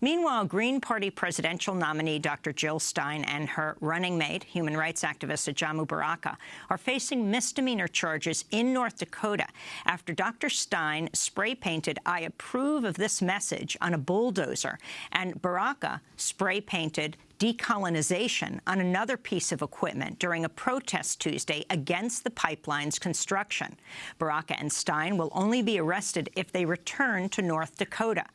Meanwhile, Green Party presidential nominee Dr. Jill Stein and her running mate, human rights activist Ajamu Baraka, are facing misdemeanor charges in North Dakota after Dr. Stein spray-painted I approve of this message on a bulldozer, and Baraka spray-painted decolonization on another piece of equipment during a protest Tuesday against the pipeline's construction. Baraka and Stein will only be arrested if they return to North Dakota.